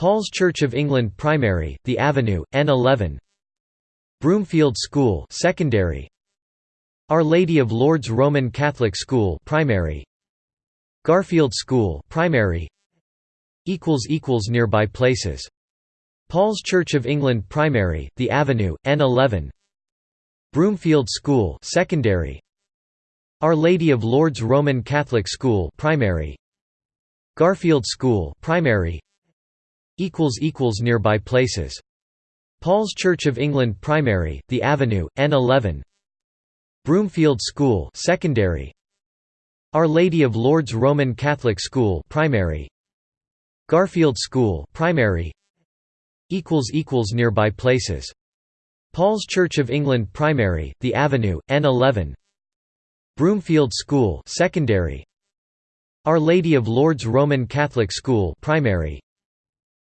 Paul's Church of England Primary, The Avenue, N11 Broomfield School Secondary. Our Lady of Lourdes Roman Catholic School Primary. Garfield School Primary. Equals equals nearby places. Paul's Church of England Primary The Avenue N11 Broomfield School Secondary. Our Lady of Lourdes Roman Catholic School Primary. Garfield School Primary nearby places. Paul's Church of England Primary, The Avenue, N11 Broomfield School Secondary. Our Lady of Lourdes Roman Catholic School Primary. Garfield School Primary. Equals equals nearby places. Paul's Church of England Primary, The Avenue, N11 Broomfield School Secondary. Our Lady of Lourdes Roman Catholic School Primary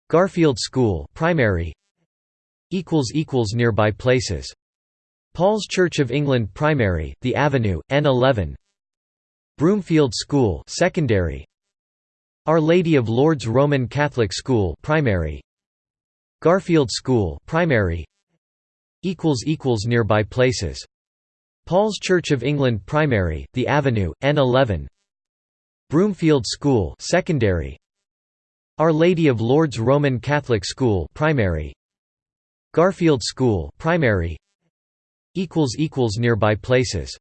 Garfield School Primary equals equals nearby places. Paul's Church of England Primary The Avenue N11 Broomfield School Secondary. Our Lady of Lourdes Roman Catholic School Primary. Garfield School Primary equals equals nearby places. Paul's Church of England Primary The Avenue N11 Broomfield School Secondary Our Lady of Lourdes Roman Catholic School Primary. Garfield School primary. Equals equals nearby places.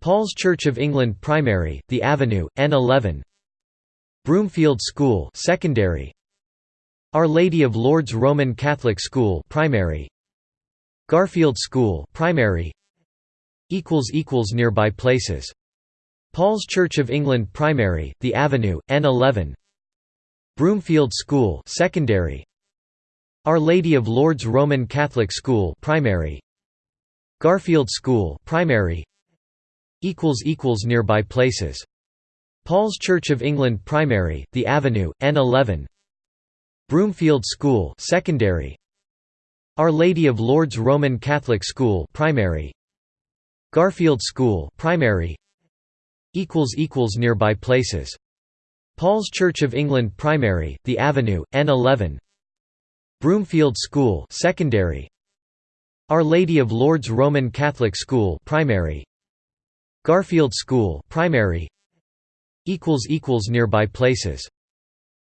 Paul's Church of England Primary The Avenue N11 Broomfield School secondary. Our Lady of Lourdes Roman Catholic School primary. Garfield School primary. Equals equals nearby places. Paul's Church of England Primary The Avenue N11 Broomfield School secondary our Lady of Lourdes Roman Catholic School primary Garfield School primary equals equals nearby places. Paul's Church of England primary The Avenue N11 Broomfield School secondary Our Lady of Lourdes Roman Catholic School primary Garfield School primary equals equals nearby places Paul's Church of England primary The Avenue N11 Broomfield School secondary. Our Lady of Lourdes Roman Catholic School primary. Garfield School primary. Equals equals nearby places.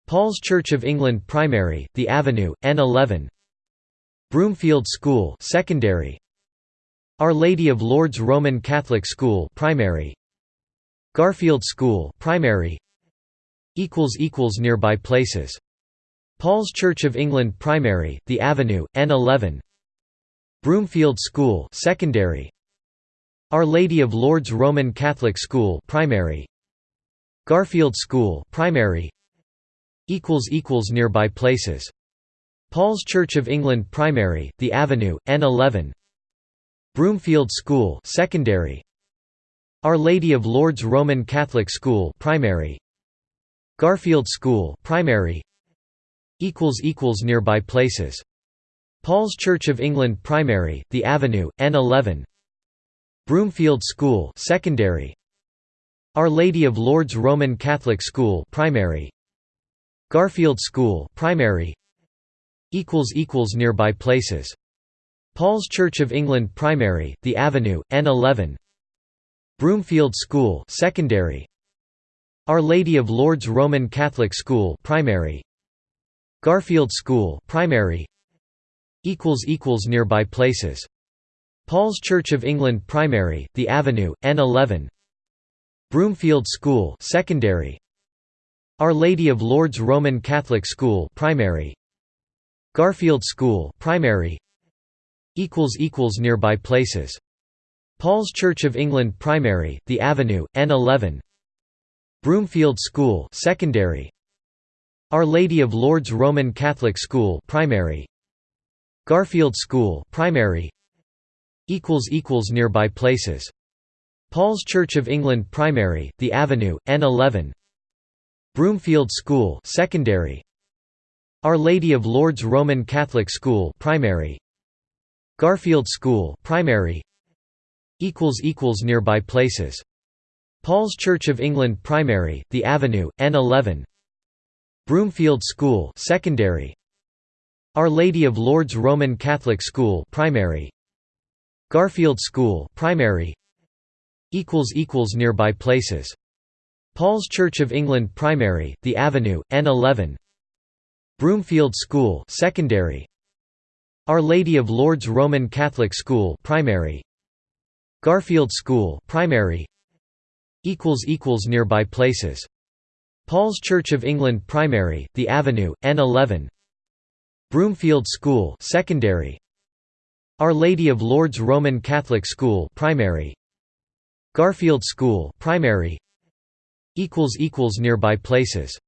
Paul's Church of England primary The Avenue N11 Broomfield School secondary. Our Lady of Lourdes Roman Catholic School primary. Garfield School primary nearby places. Paul's Church of England Primary, The Avenue, N11 Broomfield School secondary. Our Lady of Lourdes Roman Catholic School primary. Garfield School primary. Equals equals nearby places. Paul's Church of England Primary The Avenue N11 Broomfield School secondary. Our Lady of Lourdes Roman Catholic School primary Garfield School primary equals equals nearby places. Paul's Church of England Primary The Avenue N11 Broomfield School secondary. Our Lady of Lourdes Roman Catholic School primary. Garfield School primary equals equals nearby places. Paul's Church of England Primary The Avenue N11 Broomfield School secondary Our Lady of Lourdes Roman Catholic School primary. Garfield School primary equals equals nearby places. Paul's Church of England primary The Avenue N11 Broomfield School secondary. Our Lady of Lourdes Roman Catholic School primary. Garfield School primary equals equals nearby places. Paul's Church of England primary The Avenue N11 Broomfield School secondary. Our Lady of Lourdes Roman Catholic School primary. Garfield School primary. Equals equals nearby places. Paul's Church of England primary The Avenue N11 Broomfield School secondary. Our Lady of Lourdes Roman Catholic School primary. Garfield School primary. Equals equals nearby places Paul's Church of England primary The Avenue N11 Broomfield School secondary. Our Lady of Lourdes Roman Catholic School primary. Garfield School primary. Equals equals nearby places. Paul's Church of England primary The Avenue N11 Broomfield School secondary. Our Lady of Lourdes Roman Catholic School primary. Garfield School primary nearby places. Paul's Church of England primary The Avenue N11 Broomfield School secondary. Our Lady of Lourdes Roman Catholic School primary. Garfield School primary. Equals equals nearby places